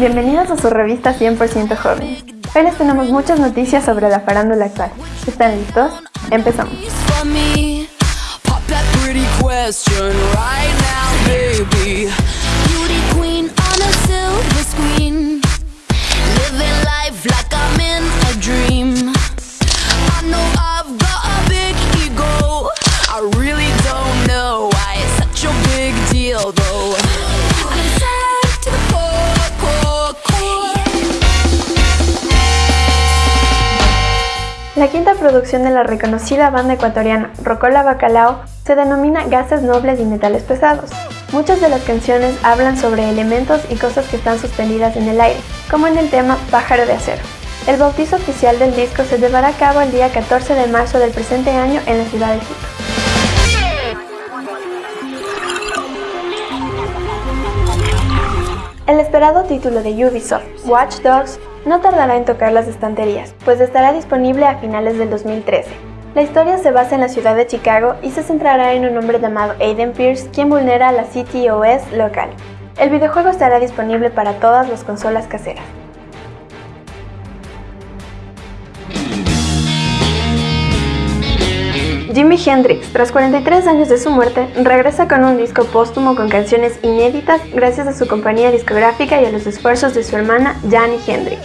Bienvenidos a su revista 100% joven. Hoy les tenemos muchas noticias sobre la farándula actual. ¿Están listos? Empezamos. La quinta producción de la reconocida banda ecuatoriana Rocola Bacalao se denomina Gases Nobles y Metales Pesados. Muchas de las canciones hablan sobre elementos y cosas que están suspendidas en el aire, como en el tema Pájaro de Acero. El bautizo oficial del disco se llevará a cabo el día 14 de marzo del presente año en la ciudad de Quito. El esperado título de Ubisoft, Watch Dogs, no tardará en tocar las estanterías, pues estará disponible a finales del 2013. La historia se basa en la ciudad de Chicago y se centrará en un hombre llamado Aiden Pierce, quien vulnera la CTOS local. El videojuego estará disponible para todas las consolas caseras. Jimi Hendrix, tras 43 años de su muerte, regresa con un disco póstumo con canciones inéditas gracias a su compañía discográfica y a los esfuerzos de su hermana Jani Hendrix.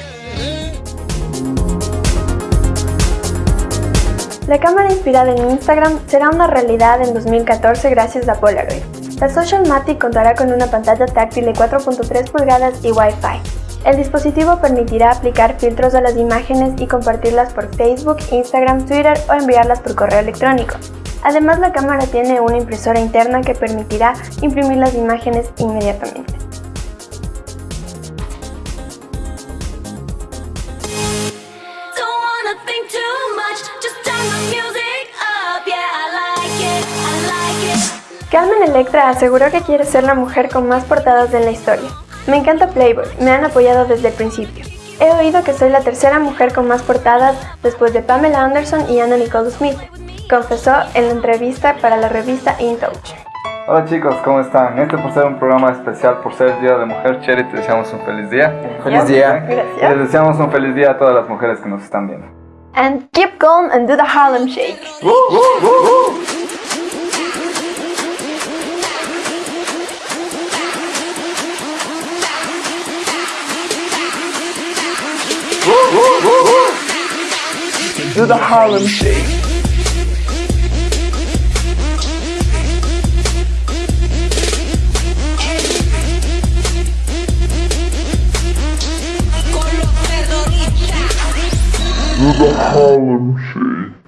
La cámara inspirada en Instagram será una realidad en 2014 gracias a Polaroid. La Social Matic contará con una pantalla táctil de 4.3 pulgadas y Wi-Fi. El dispositivo permitirá aplicar filtros a las imágenes y compartirlas por Facebook, Instagram, Twitter o enviarlas por correo electrónico. Además, la cámara tiene una impresora interna que permitirá imprimir las imágenes inmediatamente. Carmen Electra aseguró que quiere ser la mujer con más portadas de la historia. Me encanta Playboy, me han apoyado desde el principio. He oído que soy la tercera mujer con más portadas después de Pamela Anderson y Anna Nicole Smith, confesó en la entrevista para la revista In Touch. Hola chicos, ¿cómo están? Este por ser un programa especial, por ser el Día de Mujer, Cherry, te deseamos un feliz día. Feliz día. Gracias. les deseamos un feliz día a todas las mujeres que nos están viendo. And keep calm and do the Harlem Shake. Do the Harlem Shake. Do the Harlem Shake.